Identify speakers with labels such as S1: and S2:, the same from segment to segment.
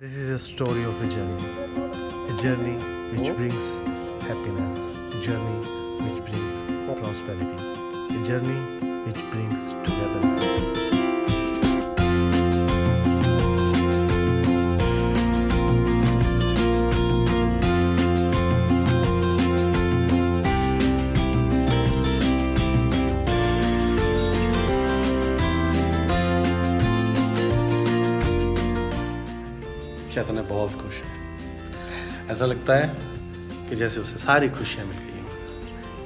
S1: This is a story of a journey. A journey which hmm? brings happiness. A journey which brings hmm. prosperity. A journey which brings togetherness.
S2: चेतन बहुत खुश है। ऐसा लगता है कि जैसे उसे सारी खुशियाँ मिल गई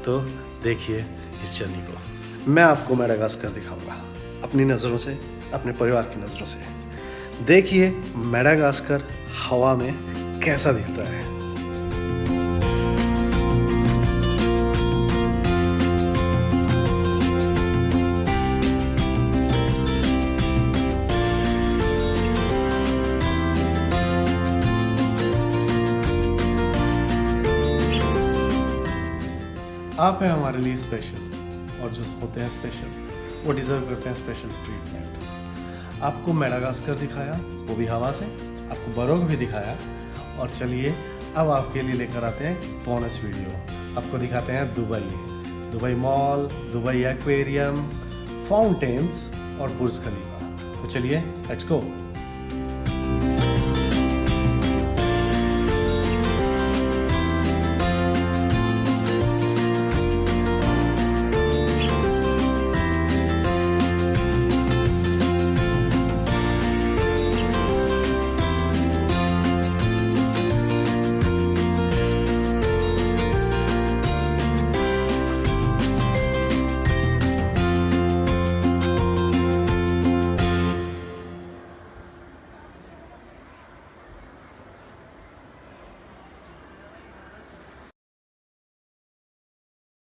S2: तो देखिए इस जर्नी को। मैं आपको मेडागास्कर दिखाऊँगा, अपनी नज़रों से, अपने परिवार की नज़रों से। देखिए मेडागास्कर हवा में कैसा दिखता है। आप हैं हमारे लिए स्पेशल और जो होते हैं स्पेशल वो डिज़र्व करते हैं स्पेशल ट्रीटमेंट आपको मेडागास्कर दिखाया, वो भी हवा से, आपको बरोग भी दिखाया, और चलिए, अब आपके लिए लेकर आते हैं बोनस वीडियो आपको दिखाते हैं Dubai Dubai Mall Dubai aquarium fountains और बुर्ज खलीफा तो चलिए लेट्स गो